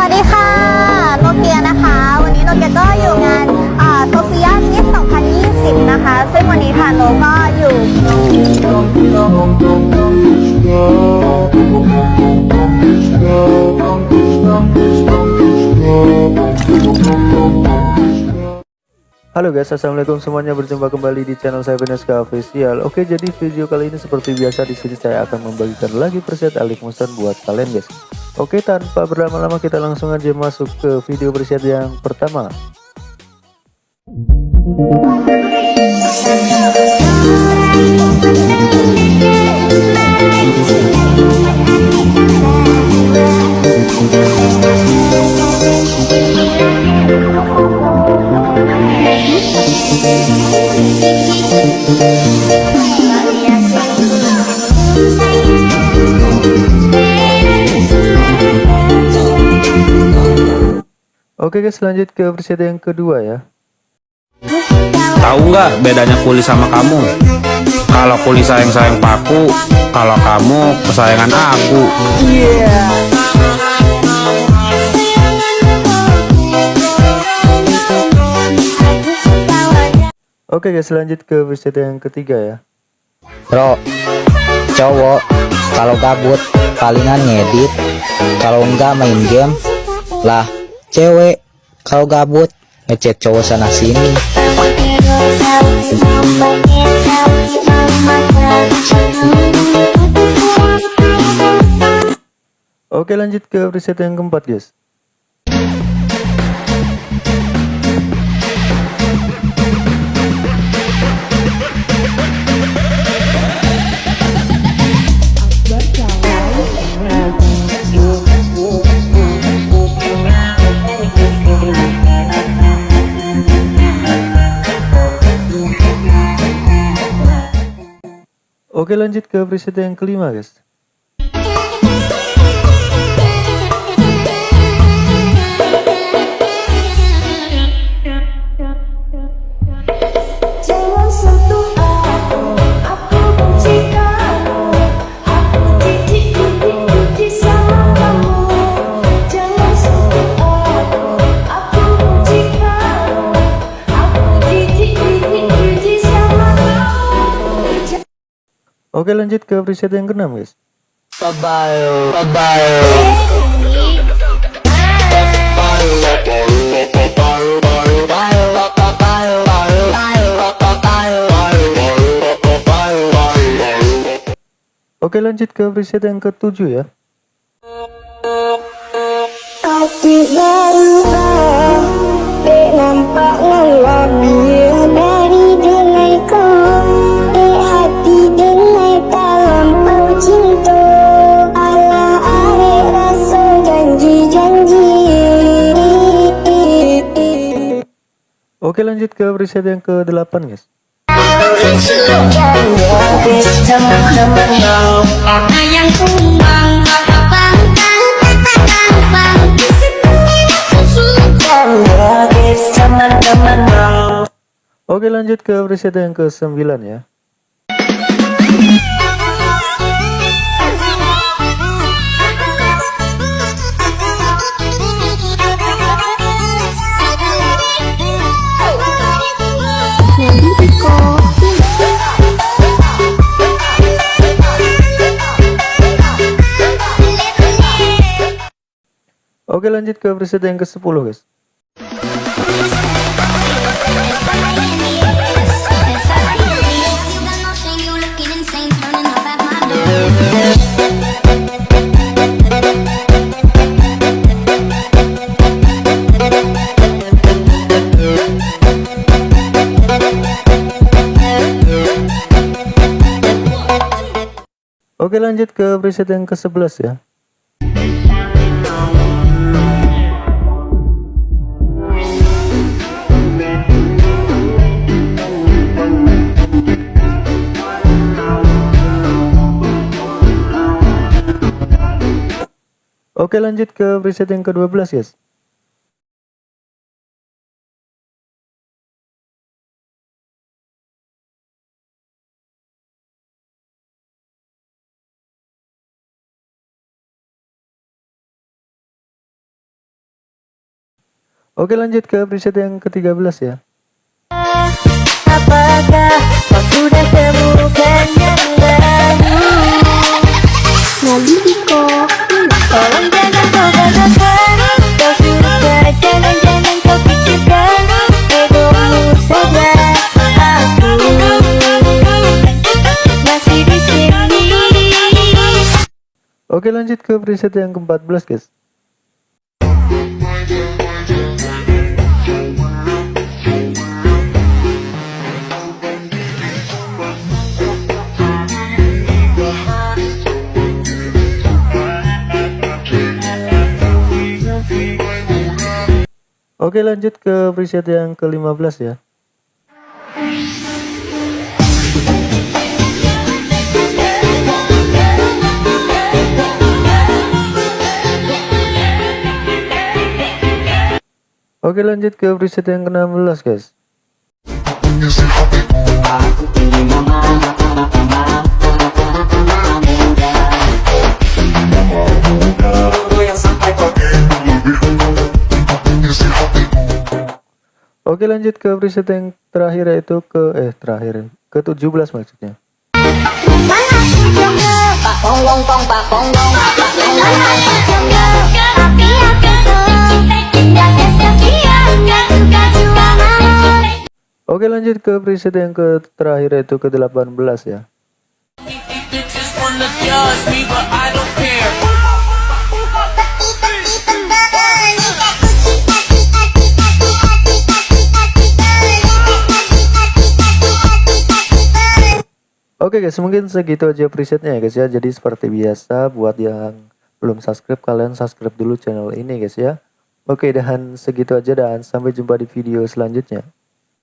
วัสดีค่ะ โนเกียนะคะ วันนี้โนเกียก็อยู่งานโซเฟียมิส2020 นะคะ ซึ่งวันนี้ค่ะโนก็อยู่ Halo guys, assalamualaikum semuanya berjumpa kembali di channel saya Beneska Official. Oke, jadi video kali ini seperti biasa di sini saya akan membagikan lagi preset Alif Musan buat kalian guys. Oke, tanpa berlama-lama kita langsung aja masuk ke video preset yang pertama. Oke guys, lanjut ke preset yang kedua ya. Tahu nggak bedanya kuli sama kamu? Kalau kuli sayang-sayang paku, kalau kamu kesayangan aku. Oke guys, lanjut ke preset yang ketiga ya. Bro, cowok kalau gabut palingan ngedit, kalau enggak main game. Lah, cewek kalau gabut ngechat cowok sana sini. Oke, lanjut ke preset yang keempat guys. Oke lanjut ke preset yang kelima guys Oke lanjut ke preset yang keenam guys. Oke lanjut ke preset yang ketujuh ya. Hati berubah Oke lanjut ke preset yang ke delapan guys. Oke lanjut ke preset yang ke sembilan ya Oke lanjut ke preset yang ke sepuluh guys. Oke lanjut ke preset yang ke sebelas ya Oke lanjut ke preset yang ke-12 guys Oke lanjut ke preset yang ke-13 ya. Apakah kau sudah temukan yang baru? Diko Oke lanjut ke preset yang ke-14 guys. Oke lanjut ke preset yang ke-15 ya. Oke lanjut ke preset yang ke-16 guys. Oke lanjut ke preset yang terakhir yaitu ke eh terakhir ke 17 maksudnya. Oke lanjut ke preset yang ke terakhir yaitu ke 18 ya. Oke guys, mungkin segitu aja presetnya ya guys ya. Jadi seperti biasa buat yang belum subscribe kalian subscribe dulu channel ini guys ya. Oke dan segitu aja dan sampai jumpa di video selanjutnya.